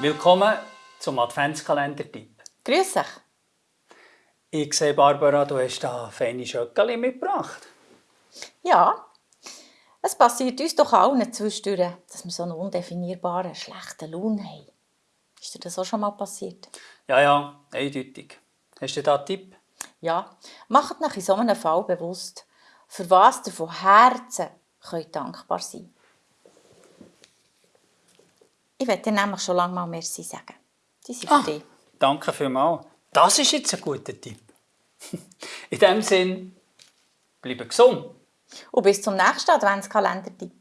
Willkommen zum Adventskalender-Tipp. Grüß dich. Ich sehe, Barbara, du hast da feine Schöckeli mitgebracht. Ja, es passiert uns doch allen zwischendurch, dass wir so einen undefinierbaren, schlechten Lohn haben. Ist dir das auch schon mal passiert? Ja, ja, eindeutig. Hast du da einen Tipp? Ja, macht nach in so einem Fall bewusst, für was ihr von Herzen könnt dankbar sein Ich werde dir nämlich schon lange mal Merci sagen. Die sind für Ah, dich. danke vielmals. Das ist jetzt ein guter Tipp. In dem Sinn, bleibe gesund. Und bis zum nächsten Adventskalender-Tipp.